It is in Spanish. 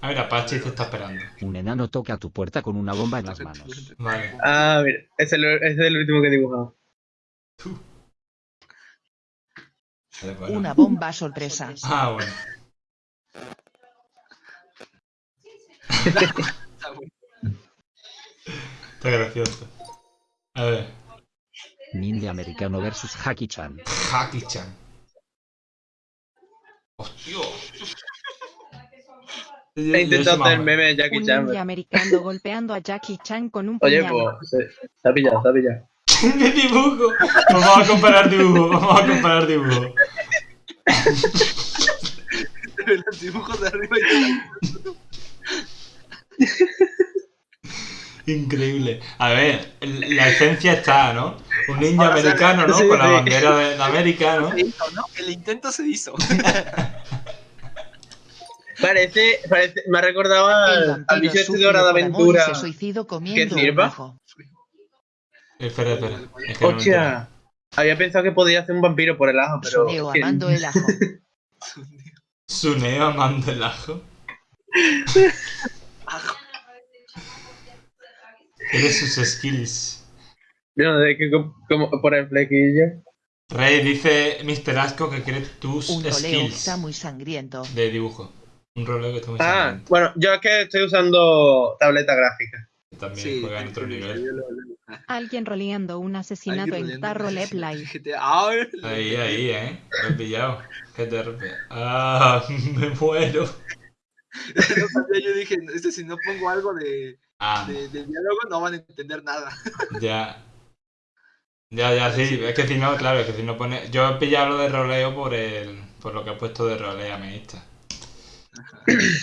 A ver, Apache te está esperando. Un enano toca a tu puerta con una bomba en las manos. Vale. Ah, mira, ese es, el, ese es el último que he dibujado. Vale, bueno. Una bomba sorpresa. Ah, bueno. Está gracioso. A ver. Ninja americano versus Haki Chan. Haki-chan. ¡Hostia! He intentado hacer meme de Jackie Un Chan. pero- americano golpeando a Jackie Chan con un Oye, puñal. pues, se, se ha pillado, se ha pillado. ¡Mi dibujo! Vamos a comparar dibujo, vamos a comparar dibujo. Los dibujos de arriba y Increíble. A ver, la esencia está, ¿no? Un ninja Ahora sale- americano, ¿no? sí, Con la sí. bandera de, de América, ¿no? ¿no? El intento se hizo. Parece, parece, me ha recordado al, al bicho este de de Aventura. se suicidó comiendo un sirva? ajo. Espera, espera. Es que no había pensado que podía hacer un vampiro por el ajo, pero. Suneo que- amando el ajo. Suneo amando el ajo. Eres sus skills. No sé qué como, como por el flequillo. Rey dice Mr. Asco que quiere tus Un que skills está muy sangriento. de dibujo. Un roleo que está muy Ah, bueno, yo es que estoy usando tableta gráfica. También juega en otro nivel. Alguien roleando un asesinato en Tarro Lep Live. Ahí, ahí, eh. Lo he pillado. GTRP. Ah, me muero. Yo dije, este, si no pongo algo de, Ah, de, de diálogo no van a entender nada. ya. Ya, ya, sí. Es que si no, claro, es que si no pone. Yo he pillado lo de roleo por el. por lo que ha puesto de roleame esta. Uh-huh.